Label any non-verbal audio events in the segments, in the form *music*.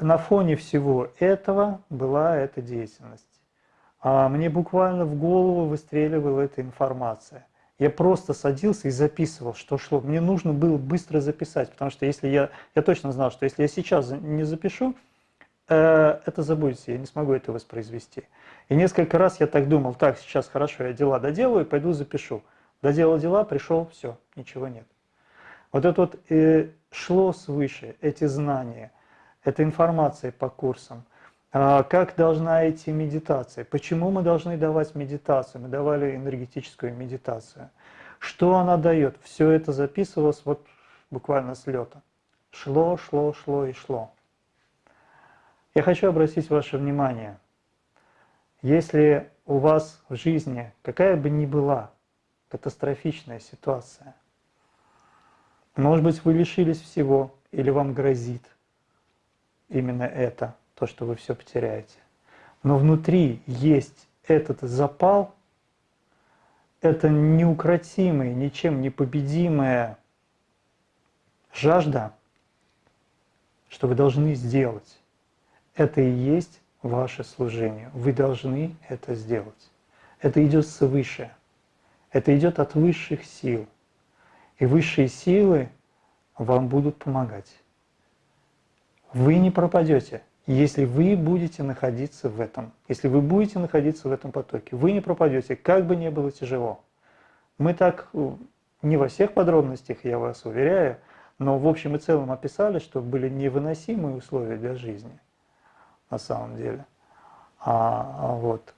На фоне всего этого была эта деятельность. А мне буквально в голову выстреливала эта информация. Я просто садился и записывал, что шло. Мне нужно было быстро записать, потому что если я, я точно знал, что если я сейчас не запишу, э, это забудется, я не смогу это воспроизвести. И несколько раз я так думал, так, сейчас хорошо, я дела доделаю, пойду запишу. Доделал дела, пришел, все, ничего нет. Вот это вот э, шло свыше, эти знания, эта информация по курсам. А как должна идти медитация? Почему мы должны давать медитацию? Мы давали энергетическую медитацию. Что она дает? Все это записывалось вот буквально с лета. Шло, шло, шло и шло. Я хочу обратить ваше внимание. Если у вас в жизни какая бы ни была катастрофичная ситуация, может быть, вы лишились всего, или вам грозит именно это, то, что вы все потеряете. Но внутри есть этот запал, это неукротимая, ничем не победимая жажда, что вы должны сделать. Это и есть ваше служение. Вы должны это сделать. Это идет свыше. Это идет от высших сил. И высшие силы вам будут помогать. Вы не пропадете, если вы будете находиться в этом. Если вы будете находиться в этом потоке, вы не пропадете, как бы ни было тяжело. Мы так э, не во всех подробностях, я вас уверяю, но в общем и целом описали, что были невыносимые условия для жизни на самом деле. А, а вот.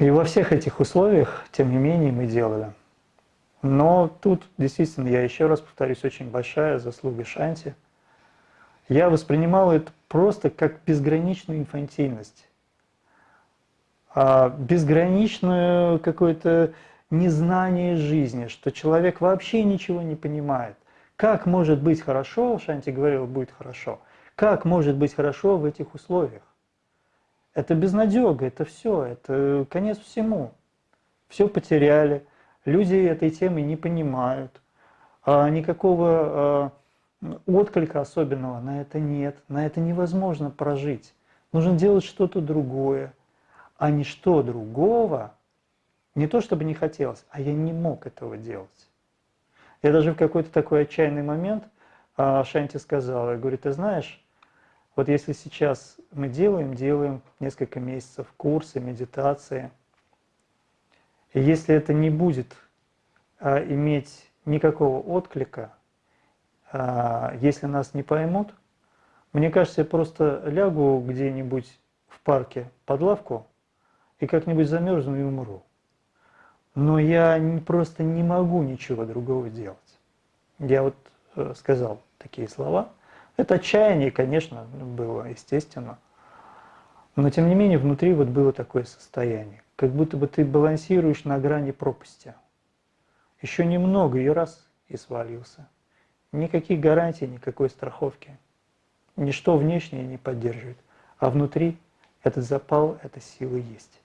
И во всех этих условиях, тем не менее, мы делали. Но тут действительно, я еще раз повторюсь, очень большая заслуга Шанти. Я воспринимал это просто как безграничную инфантильность. А безграничное какое-то незнание жизни, что человек вообще ничего не понимает. Как может быть хорошо, Шанти говорил, будет хорошо, как может быть хорошо в этих условиях? Это безнадега, это все, это конец всему. Все потеряли, Люди этой темы не понимают, а никакого а, отклика особенного на это нет, на это невозможно прожить. Нужно делать что-то другое, а не что другого, не то чтобы не хотелось, а я не мог этого делать. Я даже в какой-то такой отчаянный момент а, Шанти сказала, я говорю, ты знаешь, вот если сейчас мы делаем, делаем несколько месяцев курсы, медитации – и если это не будет а, иметь никакого отклика, а, если нас не поймут, мне кажется, я просто лягу где-нибудь в парке под лавку и как-нибудь замерзну и умру. Но я не, просто не могу ничего другого делать. Я вот э, сказал такие слова. Это отчаяние, конечно, было, естественно. Но тем не менее, внутри вот было такое состояние как будто бы ты балансируешь на грани пропасти. Еще немного и раз и свалился. Никаких гарантий, никакой страховки. Ничто внешнее не поддерживает, а внутри этот запал, эта сила есть.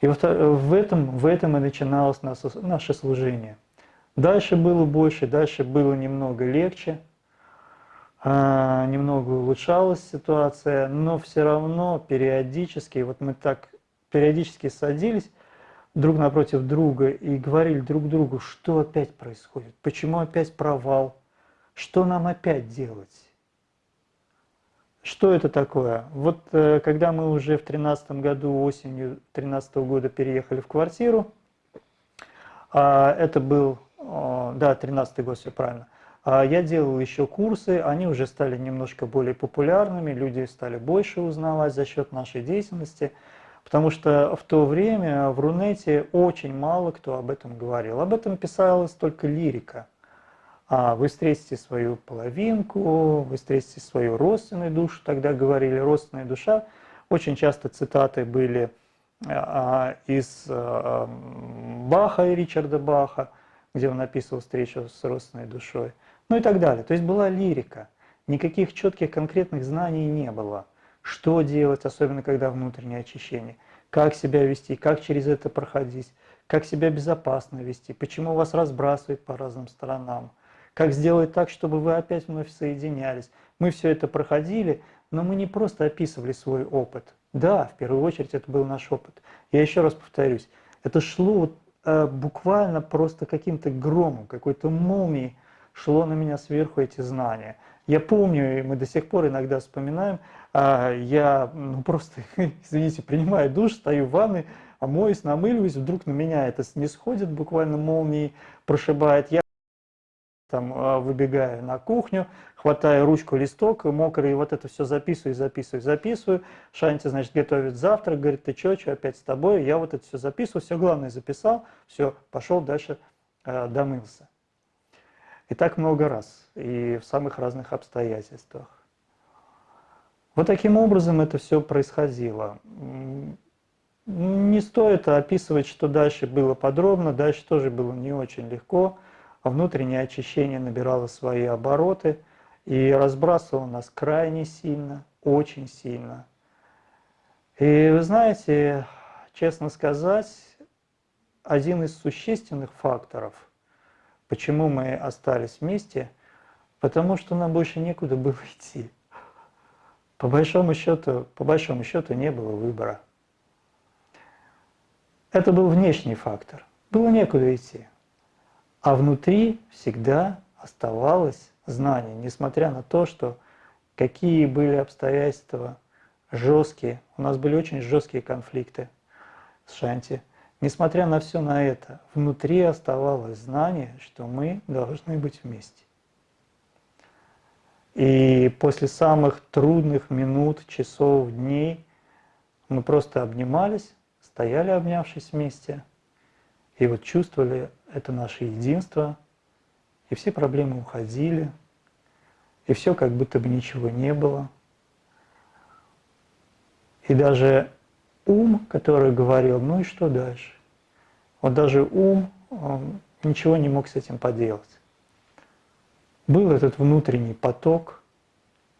И в этом, в этом и начиналось наше служение. Дальше было больше, дальше было немного легче, а, немного улучшалась ситуация, но все равно периодически, вот мы так периодически садились друг напротив друга и говорили друг другу, что опять происходит, почему опять провал, что нам опять делать. Что это такое? Вот э, когда мы уже в 2013 году, осенью 2013 года переехали в квартиру, а, это был, да, 13 год, все правильно, а, я делал еще курсы, они уже стали немножко более популярными, люди стали больше узнавать за счет нашей деятельности – Потому что в то время в Рунете очень мало кто об этом говорил. Об этом писалась только лирика. А вы встретите свою половинку, вы встретите свою родственную душу, тогда говорили родственная душа. Очень часто цитаты были а, из а, Баха и Ричарда Баха, где он описывал встречу с родственной душой, ну и так далее. То есть была лирика, никаких четких конкретных знаний не было что делать, особенно когда внутреннее очищение, как себя вести, как через это проходить, как себя безопасно вести, почему вас разбрасывает по разным сторонам, как сделать так, чтобы вы опять вновь соединялись. Мы все это проходили, но мы не просто описывали свой опыт. Да, в первую очередь это был наш опыт. Я еще раз повторюсь, это шло э, буквально просто каким-то громом, какой-то молнией шло на меня сверху эти знания. Я помню, и мы до сих пор иногда вспоминаем, э, я ну, просто, *laughs* извините, принимаю душ, стою в ванной, моюсь, намыливаюсь, вдруг на меня это не сходит, буквально молнией прошибает. Я там а, выбегаю на кухню, хватаю ручку, листок мокрый, вот это все записываю, записываю, записываю. Шанти, значит, готовит завтрак, говорит, ты что, что опять с тобой? Я вот это все записываю, все главное записал, все, пошел дальше, э, домылся. И так много раз, и в самых разных обстоятельствах. Вот таким образом это все происходило. Не стоит описывать, что дальше было подробно, дальше тоже было не очень легко внутреннее очищение набирало свои обороты и разбрасывало нас крайне сильно, очень сильно. И вы знаете, честно сказать, один из существенных факторов, почему мы остались вместе, потому что нам больше некуда было *laughs* идти. По большому счету, по большому счету не было выбора. Это был внешний фактор. Было некуда идти. А внутри всегда оставалось знание, несмотря на то, что какие были обстоятельства жесткие, у нас были очень жесткие конфликты с Шанти. Несмотря на все на это, внутри оставалось знание, что мы должны быть вместе. И после самых трудных минут, часов, дней мы просто обнимались, стояли обнявшись вместе – и вот чувствовали это наше единство, и все проблемы уходили, и все как будто бы ничего не было. И даже ум, который говорил, ну и что дальше? Вот даже ум ничего не мог с этим поделать. Был этот внутренний поток,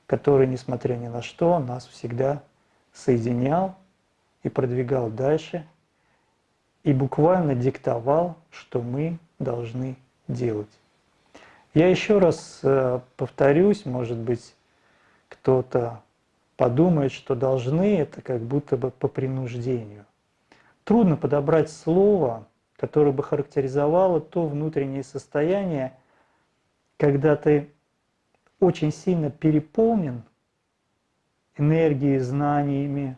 который, несмотря ни на что, нас всегда соединял и продвигал дальше – и буквально диктовал, что мы должны делать. Я еще раз э, повторюсь, может быть, кто-то подумает, что должны это как будто бы по принуждению. Трудно подобрать слово, которое бы характеризовало то внутреннее состояние, когда ты очень сильно переполнен энергией, знаниями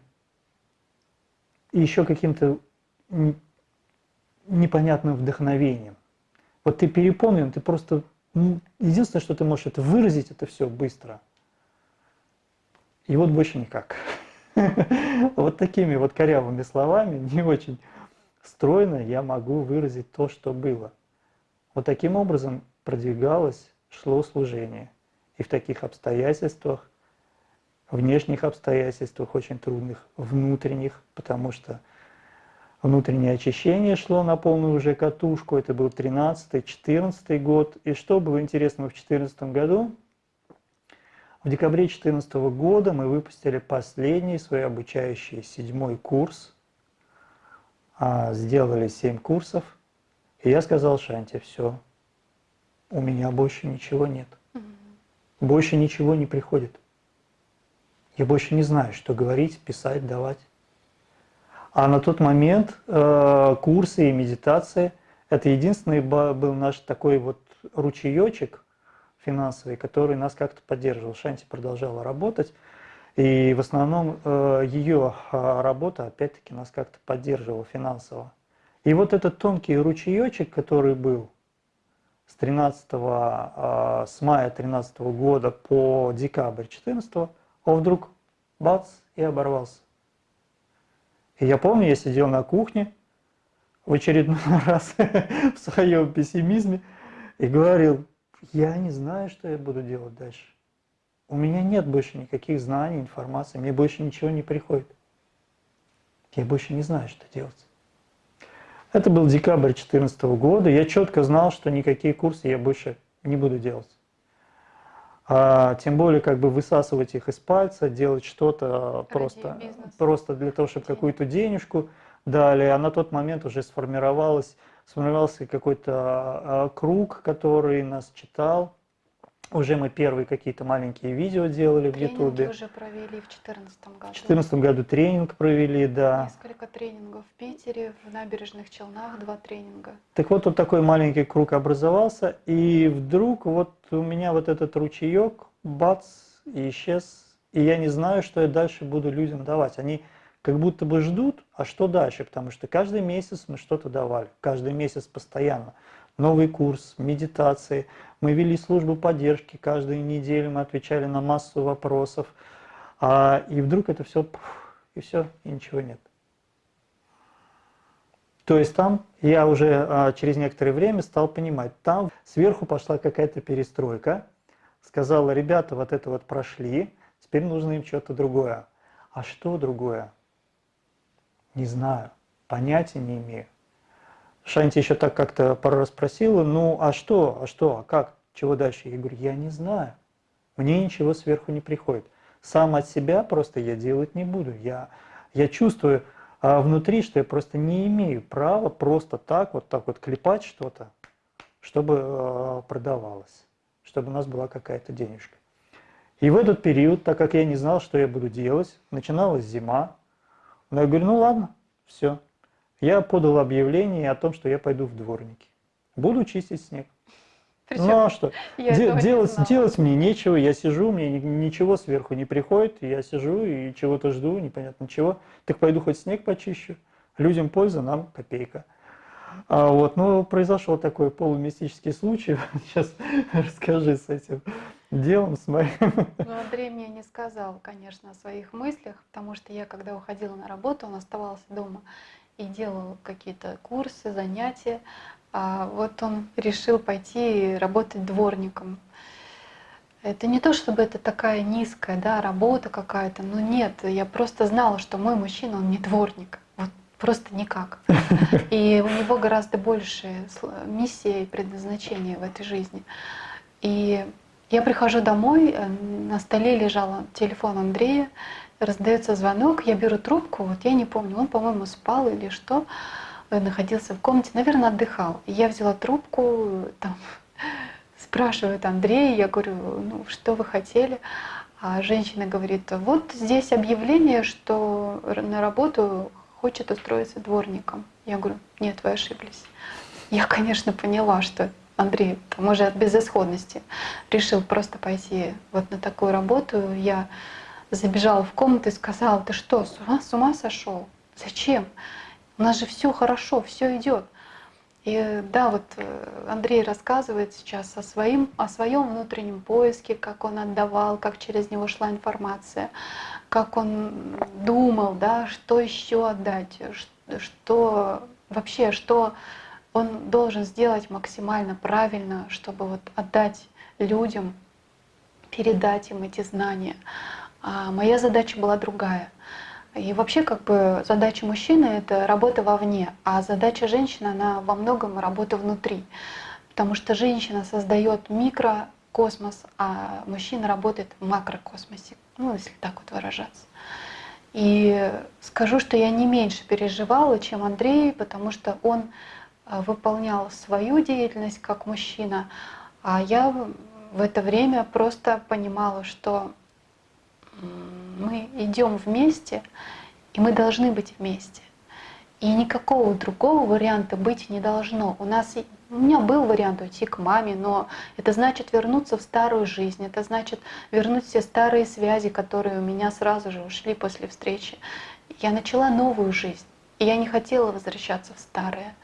и еще каким-то непонятным вдохновением. Вот ты переполнен, ты просто... Единственное, что ты можешь, это выразить это все быстро. И вот больше никак. *laughs* Вот такими вот корявыми словами, не очень стройно я могу выразить то, что было. Вот таким образом продвигалось, шло служение. И в таких обстоятельствах, внешних обстоятельствах очень трудных, внутренних, потому что внутреннее очищение шло на полную уже катушку, это был 13-14 год. И что было интересного в 2014 году? В декабре 2014 года мы выпустили последний свой обучающий седьмой курс, а, сделали семь курсов, и я сказал Шанте, все, у меня больше ничего нет, больше ничего не приходит. Я больше не знаю, что говорить, писать, давать. А на тот момент э, курсы и медитации – это единственный был наш такой вот ручеечек финансовый, который нас как-то поддерживал. Шанти продолжала работать, и в основном э, ее а, работа опять-таки нас как-то поддерживала финансово. И вот этот тонкий ручеечек, который был с 13 э, с мая 13 года по декабрь 14 он вдруг бац и оборвался. И я помню, я сидел на кухне в очередной *laughs* раз в своем пессимизме и говорил, я не знаю, что я буду делать дальше. У меня нет больше никаких знаний, информации, мне больше ничего не приходит. Я больше не знаю, что делать. Это был декабрь 2014 года. Я четко знал, что никакие курсы я больше не буду делать а, тем более как бы высасывать их из пальца, делать что-то просто, просто для того, чтобы какую-то денежку дали. А на тот момент уже сформировалась сформировался какой-то а, круг, который нас читал. Уже мы первые какие-то маленькие видео делали Тренинги в Ютубе. уже провели в 2014 году. В 2014 году тренинг провели, да. Несколько тренингов в Питере, в набережных Челнах два тренинга. Так вот, вот такой маленький круг образовался, и вдруг вот у меня вот этот ручеек, бац, и исчез. И я не знаю, что я дальше буду людям давать. Они как будто бы ждут, а что дальше? Потому что каждый месяц мы что-то давали, каждый месяц постоянно. Новый курс, медитации. Мы вели службу поддержки, каждую неделю мы отвечали на массу вопросов. А, и вдруг это все, и все, и ничего нет. То есть там я уже а, через некоторое время стал понимать, там сверху пошла какая-то перестройка, сказала, ребята вот это вот прошли, теперь нужно им что-то другое. А что другое? Не знаю, понятия не имею. Шанти еще так как-то пару раз спросила, ну а что, а что, а как, чего дальше? Я говорю, я не знаю, мне ничего сверху не приходит. Сам от себя просто я делать не буду. Я, я чувствую а внутри, что я просто не имею права просто так, вот так вот клепать что-то, чтобы э, продавалось, чтобы у нас была какая-то денежка. И в этот период, так как я не знал, что я буду делать, начиналась зима, но я говорю, ну ладно, все, я подал объявление о том, что я пойду в дворники. Буду чистить снег. Причем ну а что? *laughs* Де делать, делать мне нечего, я сижу, мне ничего сверху не приходит, я сижу и чего-то жду, непонятно чего. Так пойду хоть снег почищу. Людям польза, нам копейка. А вот, ну, произошел такой полумистический случай. *laughs* Сейчас расскажи с этим делом, с моим. Ну, Андрей мне не сказал, конечно, о своих мыслях, потому что я, когда уходила на работу, он оставался дома и делал какие-то курсы, занятия, а вот он решил пойти работать дворником. Это не то, чтобы это такая низкая да, работа какая-то, но нет, я просто знала, что мой мужчина, он не дворник, просто никак. *laughs* И у него гораздо больше миссия и предназначение в этой жизни. И я прихожу домой, э, на столе лежал телефон Андрея, раздается звонок, я беру трубку, вот я не помню, он, по-моему, спал или что, э, находился в комнате, наверное, отдыхал. я взяла трубку, там, *laughs* спрашивает Андрей, я говорю, ну что вы хотели? А женщина говорит, вот здесь объявление, что на работу хочет устроиться дворником. Я говорю, нет, вы ошиблись. Я, конечно, поняла, что Андрей, там уже от безысходности, решил просто пойти вот на такую работу. Я забежала в комнату и сказала, ты что, с ума, с ума сошел? Зачем? У нас же все хорошо, все идет. И да, вот э, Андрей рассказывает сейчас о, своим, о своем внутреннем поиске, как он отдавал, как через него шла информация, как он думал, да, что еще отдать, что вообще, что он должен сделать максимально правильно, чтобы вот отдать людям, передать им эти знания. А моя задача была другая. И вообще как бы задача мужчины — это работа вовне, а задача женщины, она во многом работа внутри. Потому что женщина создает микрокосмос, а мужчина работает в макрокосмосе, ну если так вот выражаться. И скажу, что я не меньше переживала, чем Андрей, потому что он э, выполнял свою деятельность как мужчина, а я в это время просто понимала, что мы идем вместе, и мы должны быть вместе. И никакого другого варианта быть не должно. У нас у меня был вариант уйти к маме, но это значит вернуться в старую жизнь, это значит вернуть все старые связи, которые у меня сразу же ушли после встречи. Я начала новую жизнь, и я не хотела возвращаться в старое.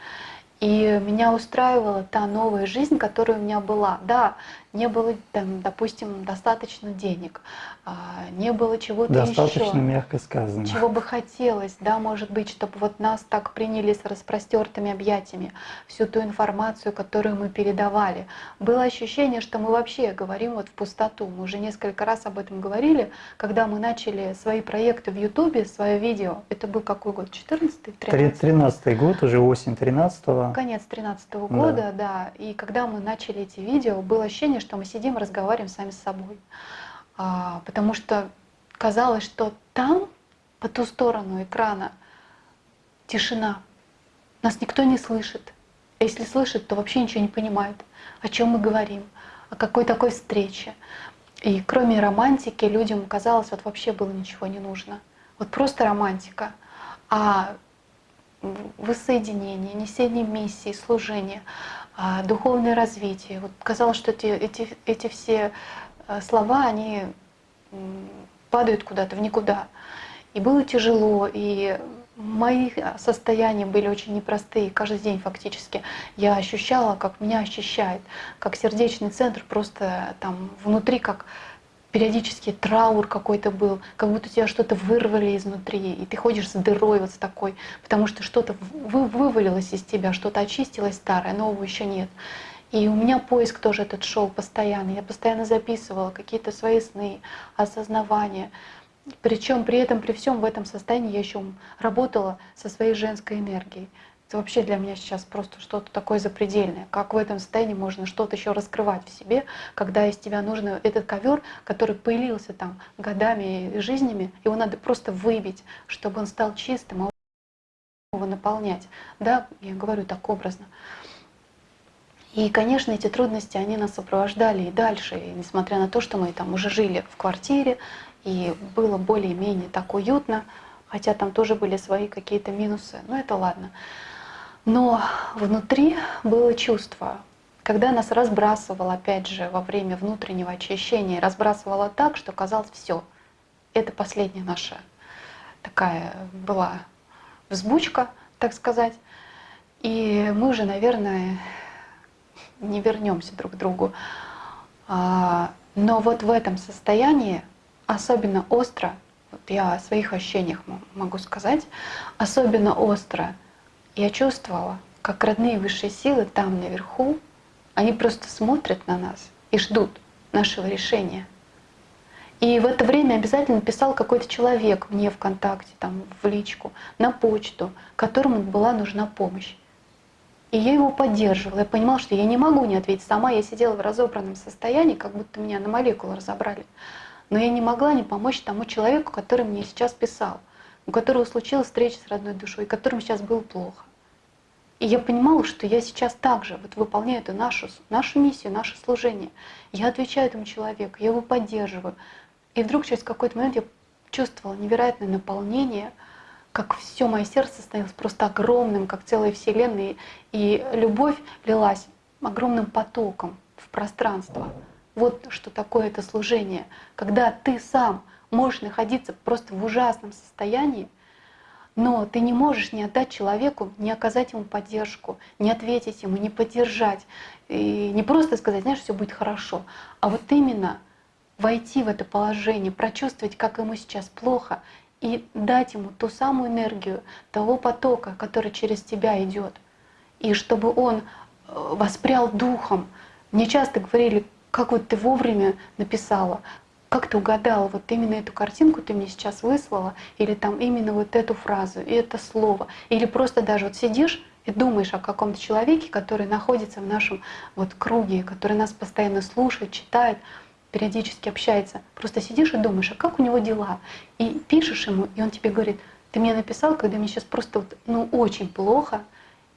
И меня устраивала та новая жизнь, которая у меня была. Да, не было, там, допустим, достаточно денег, а, не было чего-то еще. Достаточно мягко сказано. Чего бы хотелось, да, может быть, чтобы вот нас так приняли с распростертыми объятиями, всю ту информацию, которую мы передавали. Было ощущение, что мы вообще говорим вот в пустоту. Мы уже несколько раз об этом говорили, когда мы начали свои проекты в Ютубе, свое видео. Это был какой год? 14 13 13 год, уже осень 13 -го. Конец 13 -го года, да. да. И когда мы начали эти видео, было ощущение, что мы сидим, разговариваем сами с собой. А, потому что казалось, что там, по ту сторону экрана, тишина. Нас никто не слышит. А если слышит, то вообще ничего не понимает, о чем мы говорим, о какой такой встрече. И кроме романтики людям казалось, вот вообще было ничего не нужно. Вот просто романтика. А воссоединение, несение миссии, служение, духовное развитие. Вот казалось, что эти, эти, эти все э, слова, они падают куда-то в никуда. И было тяжело, и мои состояния были очень непростые. Каждый день фактически я ощущала, как меня ощущает, как сердечный центр просто там внутри, как периодически траур какой-то был, как будто тебя что-то вырвали изнутри, и ты ходишь с дырой вот с такой, потому что что-то вы, вывалилось из тебя, что-то очистилось старое, нового еще нет. И у меня поиск тоже этот шел постоянно. Я постоянно записывала какие-то свои сны, осознавания. Причем при этом, при всем в этом состоянии я еще работала со своей женской энергией. Это вообще для меня сейчас просто что-то такое запредельное. Как в этом состоянии можно что-то еще раскрывать в себе, когда из тебя нужно этот ковер, который появился там годами и жизнями, его надо просто выбить, чтобы он стал чистым, а его наполнять. Да, я говорю так образно. И, конечно, эти трудности, они нас сопровождали и дальше, и несмотря на то, что мы там уже жили в квартире, и было более-менее так уютно, хотя там тоже были свои какие-то минусы, но это ладно. Но внутри было чувство, когда нас разбрасывало, опять же, во время внутреннего очищения, разбрасывало так, что казалось, все, это последняя наша такая была взбучка, так сказать. И мы уже, наверное, не вернемся друг к другу. А, но вот в этом состоянии особенно остро, вот я о своих ощущениях могу сказать, особенно остро я чувствовала, как родные высшие силы там наверху, они просто смотрят на нас и ждут нашего решения. И в это время обязательно писал какой-то человек мне ВКонтакте, там, в личку, на почту, которому была нужна помощь. И я его поддерживала. Я понимала, что я не могу не ответить сама. Я сидела в разобранном состоянии, как будто меня на молекулы разобрали. Но я не могла не помочь тому человеку, который мне сейчас писал у которого случилась встреча с родной душой, которому сейчас было плохо. И я понимала, что я сейчас также вот выполняю эту нашу, нашу миссию, наше служение. Я отвечаю этому человеку, я его поддерживаю. И вдруг через какой-то момент я чувствовала невероятное наполнение, как все мое сердце становилось просто огромным, как целая вселенная, и любовь лилась огромным потоком в пространство. Вот что такое это служение, когда ты сам можешь находиться просто в ужасном состоянии, но ты не можешь не отдать человеку, не оказать ему поддержку, не ответить ему, не поддержать. И не просто сказать, знаешь, все будет хорошо, а вот именно войти в это положение, прочувствовать, как ему сейчас плохо, и дать ему ту самую энергию того потока, который через тебя идет. И чтобы он э, воспрял духом. Мне часто говорили, как вот ты вовремя написала, как ты угадала, вот именно эту картинку ты мне сейчас выслала, или там именно вот эту фразу, и это слово, или просто даже вот сидишь и думаешь о каком-то человеке, который находится в нашем вот круге, который нас постоянно слушает, читает, периодически общается. Просто сидишь и думаешь, а как у него дела? И пишешь ему, и он тебе говорит, ты мне написал, когда мне сейчас просто вот, ну, очень плохо,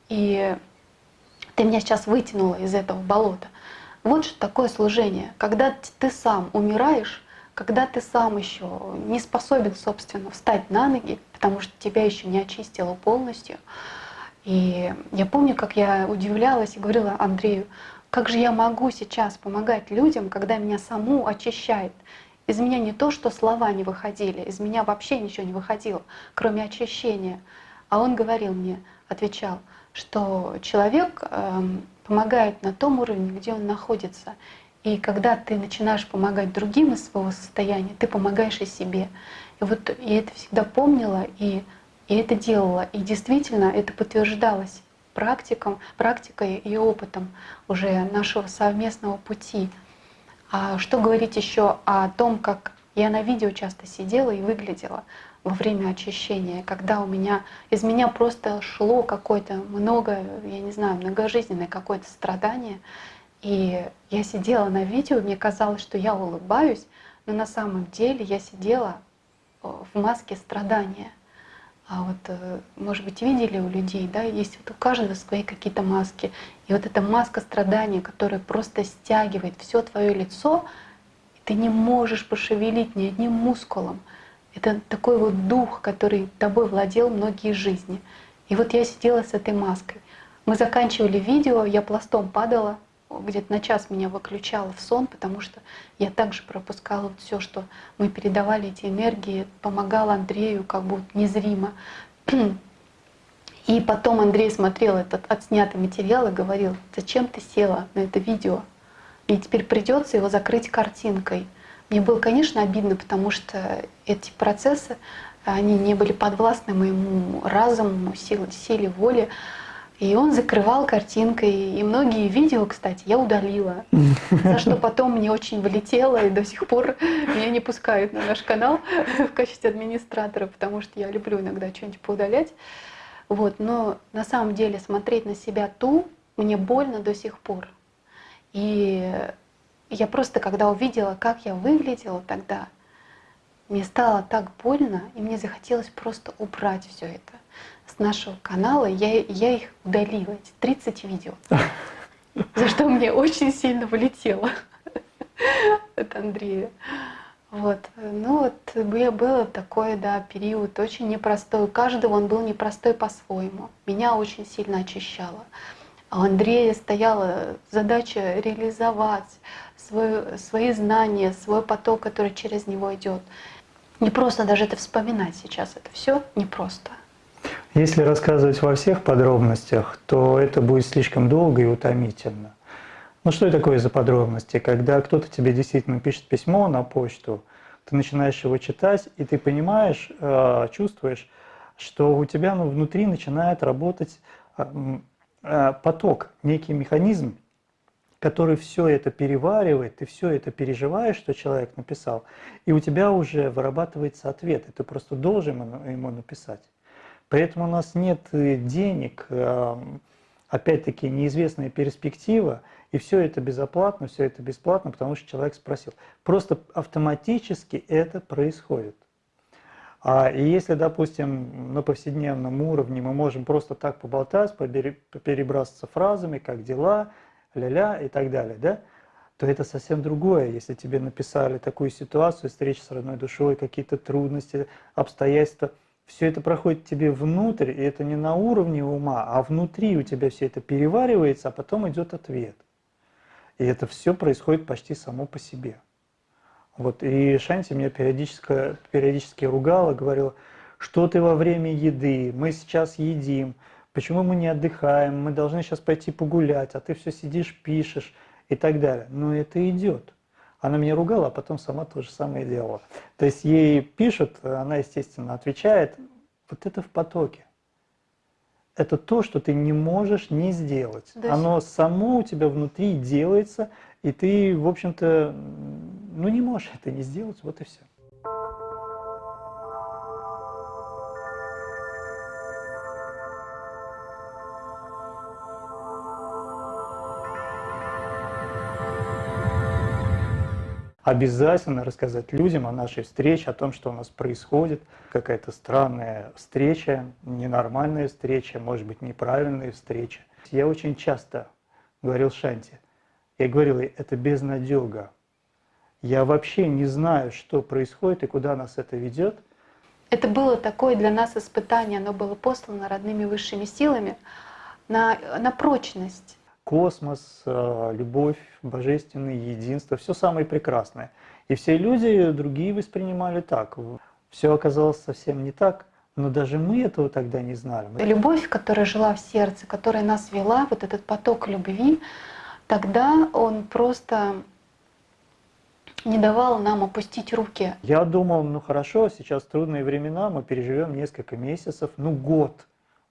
и ты меня сейчас вытянула из этого болота. Вот что такое служение. Когда ты сам умираешь, когда ты сам еще не способен, собственно, встать на ноги, потому что тебя еще не очистило полностью. И я помню, как я удивлялась и говорила Андрею, как же я могу сейчас помогать людям, когда меня саму очищает. Из меня не то, что слова не выходили, из меня вообще ничего не выходило, кроме очищения. А он говорил мне, отвечал, что человек эм, помогает на том уровне, где он находится. И когда ты начинаешь помогать другим из своего состояния, ты помогаешь и себе. И вот я это всегда помнила и, и это делала. И действительно это подтверждалось практиком, практикой и опытом уже нашего совместного пути. А что говорить еще о том, как я на видео часто сидела и выглядела во время очищения, когда у меня из меня просто шло какое-то много, я не знаю, многожизненное какое-то страдание. И я сидела на видео, мне казалось, что я улыбаюсь, но на самом деле я сидела э, в маске страдания. А вот, э, может быть, видели у людей, да, есть вот у каждого свои какие-то маски. И вот эта маска страдания, которая просто стягивает все твое лицо, и ты не можешь пошевелить ни одним мускулом. Это такой вот дух, который тобой владел многие жизни. И вот я сидела с этой маской. Мы заканчивали видео, я пластом падала, где-то на час меня выключало в сон, потому что я также пропускала вот все, что мы передавали эти энергии, помогала Андрею как бы незримо. И потом Андрей смотрел этот отснятый материал и говорил, зачем ты села на это видео? Мне теперь придется его закрыть картинкой. Мне было, конечно, обидно, потому что эти процессы, они не были подвластны моему разуму, силе, силе воли. И он закрывал картинкой. И многие видео, кстати, я удалила. *laughs* За что потом мне очень влетело, и до сих пор меня не пускают на наш канал в качестве администратора, потому что я люблю иногда что-нибудь поудалять. Вот, но на самом деле смотреть на себя ту мне больно до сих пор. И я просто, когда увидела, как я выглядела тогда, мне стало так больно, и мне захотелось просто убрать все это с нашего канала. Я, я их удалила, эти 30 видео, *laughs* за что мне очень сильно вылетело *laughs* от Андрея. Вот. Ну вот было такой, да, период очень непростой. У каждого он был непростой по-своему. Меня очень сильно очищало. А у Андрея стояла задача реализовать свой, свои знания, свой поток, который через него идет. Не просто даже это вспоминать сейчас, это все непросто. Если рассказывать во всех подробностях, то это будет слишком долго и утомительно. Ну что такое за подробности? Когда кто-то тебе действительно пишет письмо на почту, ты начинаешь его читать, и ты понимаешь, э, чувствуешь, что у тебя ну, внутри начинает работать э, э, поток, некий механизм, который все это переваривает, ты все это переживаешь, что человек написал, и у тебя уже вырабатывается ответ, и ты просто должен ему написать. Поэтому у нас нет денег, опять-таки неизвестная перспектива, и все это безоплатно, все это бесплатно, потому что человек спросил. Просто автоматически это происходит. А и если, допустим, на повседневном уровне мы можем просто так поболтать, перебрасываться фразами, как дела, ля-ля и так далее, да, то это совсем другое. Если тебе написали такую ситуацию, встреча с родной душой, какие-то трудности, обстоятельства – все это проходит тебе внутрь, и это не на уровне ума, а внутри у тебя все это переваривается, а потом идет ответ. И это все происходит почти само по себе. Вот, и Шанти меня периодически, периодически ругала, говорила, что ты во время еды, мы сейчас едим, почему мы не отдыхаем, мы должны сейчас пойти погулять, а ты все сидишь, пишешь и так далее. Но это идет. Она меня ругала, а потом сама то же самое делала. То есть ей пишут, она, естественно, отвечает, вот это в потоке. Это то, что ты не можешь не сделать. Да. Оно само у тебя внутри делается, и ты, в общем-то, ну не можешь это не сделать, вот и все. Обязательно рассказать людям о нашей встрече, о том, что у нас происходит, какая-то странная встреча, ненормальная встреча, может быть, неправильная встреча. Я очень часто говорил Шанти, я говорил ей, это безнадега. Я вообще не знаю, что происходит и куда нас это ведет. Это было такое для нас испытание, оно было послано родными высшими силами на, на прочность космос, э, любовь, божественное единство, все самое прекрасное. И все люди другие воспринимали так. Все оказалось совсем не так, но даже мы этого тогда не знали. Любовь, которая жила в сердце, которая нас вела, вот этот поток любви, тогда он просто не давал нам опустить руки. Я думал, ну хорошо, сейчас трудные времена, мы переживем несколько месяцев, ну год,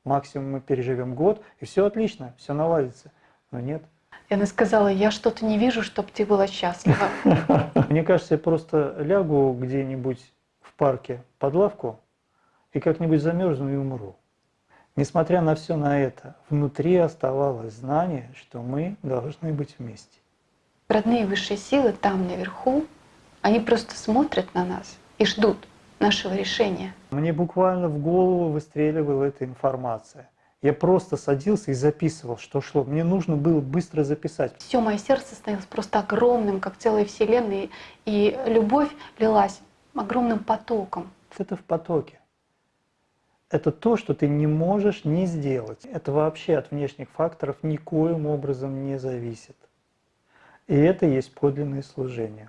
максимум мы переживем год, и все отлично, все наладится но нет. И она сказала, я что-то не вижу, чтобы ты была счастлива. *laughs* Мне кажется, я просто лягу где-нибудь в парке под лавку и как-нибудь замерзну и умру. Несмотря на все на это, внутри оставалось знание, что мы должны быть вместе. Родные высшие силы там наверху, они просто смотрят на нас и ждут. нашего решения. Мне буквально в голову выстреливала эта информация. Я просто садился и записывал, что шло. Мне нужно было быстро записать. Все мое сердце становилось просто огромным, как целая вселенная, и любовь лилась огромным потоком. Это в потоке. Это то, что ты не можешь не сделать. Это вообще от внешних факторов никоим образом не зависит. И это есть подлинное служение.